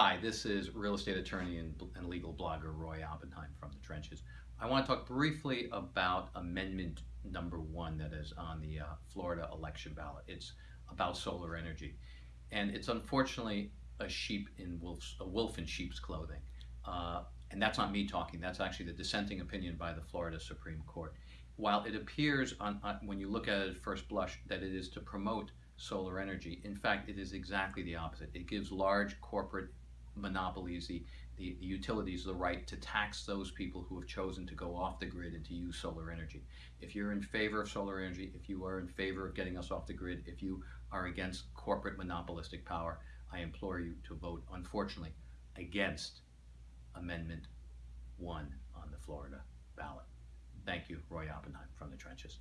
Hi, this is real estate attorney and, and legal blogger Roy Oppenheim from the trenches. I want to talk briefly about amendment number one that is on the uh, Florida election ballot. It's about solar energy, and it's unfortunately a sheep in wolf's a wolf in sheep's clothing. Uh, and that's not me talking. That's actually the dissenting opinion by the Florida Supreme Court. While it appears on, on when you look at it at first blush that it is to promote solar energy. In fact, it is exactly the opposite. It gives large corporate monopolies, the, the, the, utilities, the right to tax those people who have chosen to go off the grid and to use solar energy. If you're in favor of solar energy, if you are in favor of getting us off the grid, if you are against corporate monopolistic power, I implore you to vote, unfortunately, against Amendment 1 on the Florida ballot. Thank you, Roy Oppenheim from the trenches.